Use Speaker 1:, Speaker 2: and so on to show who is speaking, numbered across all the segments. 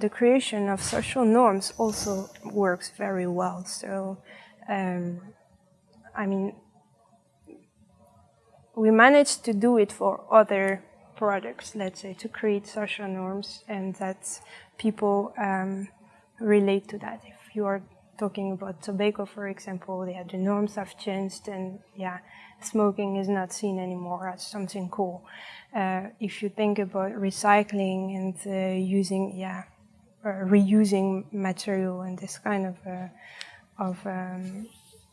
Speaker 1: the creation of social norms also works very well. So, um, I mean, we managed to do it for other products, let's say, to create social norms and that people um, relate to that. If you are talking about tobacco, for example, yeah, the norms have changed and yeah, smoking is not seen anymore as something cool. Uh, if you think about recycling and uh, using, yeah, reusing material and this kind of uh, of, um,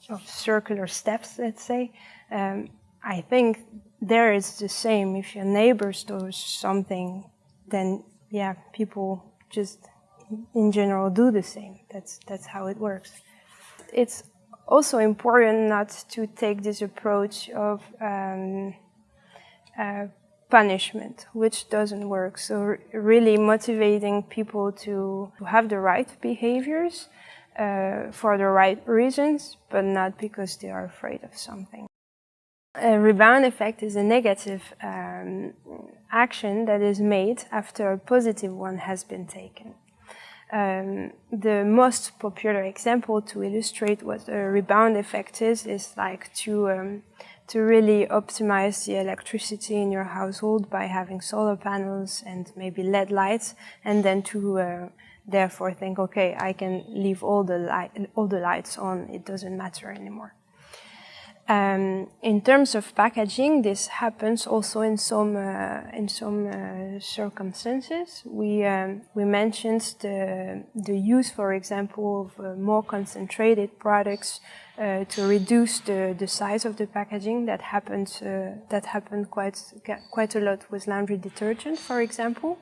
Speaker 1: of circular steps, let's say, um, I think there is the same. If your neighbor stores something, then yeah, people just in general do the same. That's that's how it works. It's also important not to take this approach of um, uh, punishment, which doesn't work. So really motivating people to have the right behaviors uh, for the right reasons, but not because they are afraid of something. A rebound effect is a negative um, action that is made after a positive one has been taken. Um, the most popular example to illustrate what a rebound effect is, is like to, um, to really optimize the electricity in your household by having solar panels and maybe LED lights, and then to uh, therefore think, okay, I can leave all the, light, all the lights on, it doesn't matter anymore. Um, in terms of packaging, this happens also in some uh, in some uh, circumstances. We um, we mentioned the the use, for example, of uh, more concentrated products uh, to reduce the the size of the packaging. That happens uh, that happened quite quite a lot with laundry detergent, for example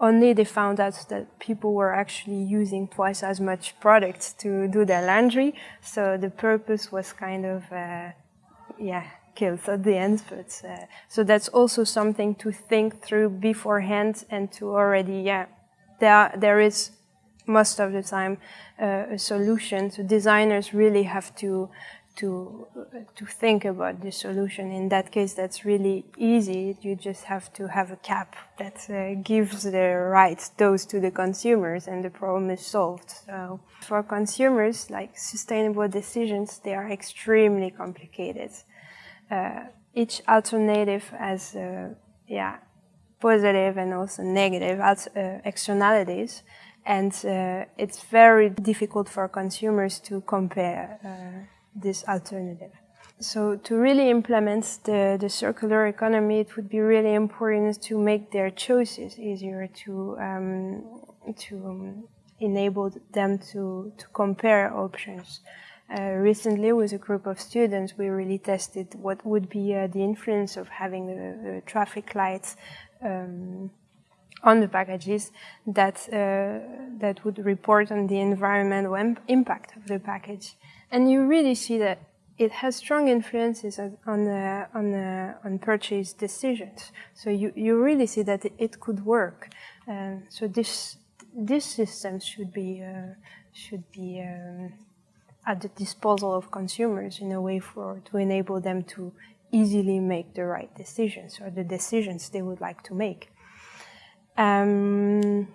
Speaker 1: only they found out that people were actually using twice as much product to do their laundry. So the purpose was kind of, uh, yeah, killed at the end. But uh, so that's also something to think through beforehand and to already, yeah, there there is most of the time uh, a solution. So designers really have to to to think about the solution. In that case, that's really easy. You just have to have a cap that uh, gives the right dose to the consumers, and the problem is solved. So for consumers, like sustainable decisions, they are extremely complicated. Uh, each alternative has, uh, yeah, positive and also negative uh, externalities and uh, it's very difficult for consumers to compare uh, this alternative. So to really implement the, the circular economy, it would be really important to make their choices easier, to, um, to um, enable them to, to compare options. Uh, recently, with a group of students, we really tested what would be uh, the influence of having the, traffic lights um, on the packages that, uh, that would report on the environmental impact of the package. And you really see that it has strong influences on on, on, on purchase decisions. So you, you really see that it, it could work. Um, so this this system should be uh, should be um, at the disposal of consumers in a way for to enable them to easily make the right decisions or the decisions they would like to make. Um,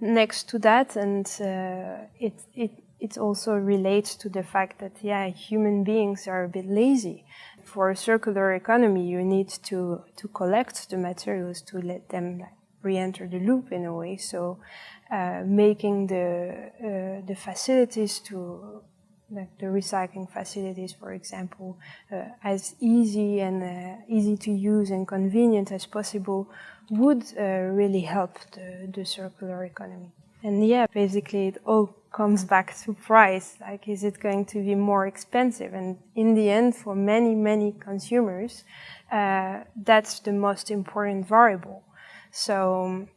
Speaker 1: next to that, and uh, it, it it also relates to the fact that, yeah, human beings are a bit lazy. For a circular economy, you need to, to collect the materials to let them re-enter the loop in a way. So uh, making the, uh, the facilities to, like the recycling facilities, for example, uh, as easy and uh, easy to use and convenient as possible would uh, really help the, the circular economy. And yeah, basically it all comes back to price. Like, is it going to be more expensive? And in the end, for many, many consumers, uh, that's the most important variable. So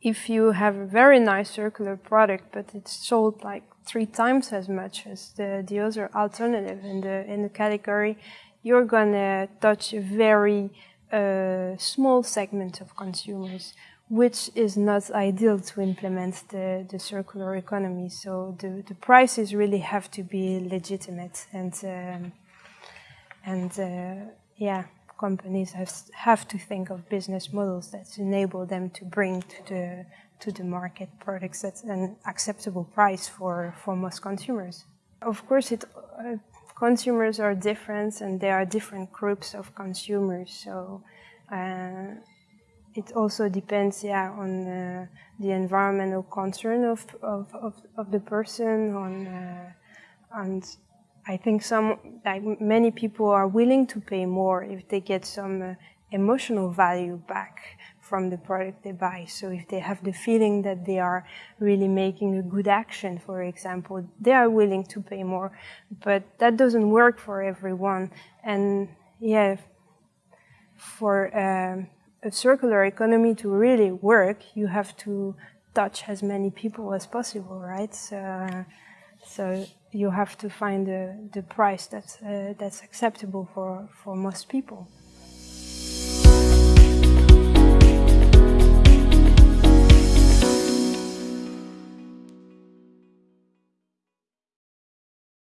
Speaker 1: if you have a very nice circular product, but it's sold like three times as much as the, the other alternative in the, in the category, you're gonna touch a very uh, small segment of consumers which is not ideal to implement the, the circular economy. So the, the prices really have to be legitimate and, um, and uh, yeah, companies have, have to think of business models that enable them to bring to the, to the market products at an acceptable price for, for most consumers. Of course, it, uh, consumers are different and there are different groups of consumers. So uh, it also depends, yeah, on uh, the environmental concern of, of, of, of the person, on, uh, and I think some, like many people are willing to pay more if they get some uh, emotional value back from the product they buy. So if they have the feeling that they are really making a good action, for example, they are willing to pay more. But that doesn't work for everyone. And yeah, for um, a circular economy to really work, you have to touch as many people as possible, right? So, so you have to find the, the price that's, uh, that's acceptable for, for most people.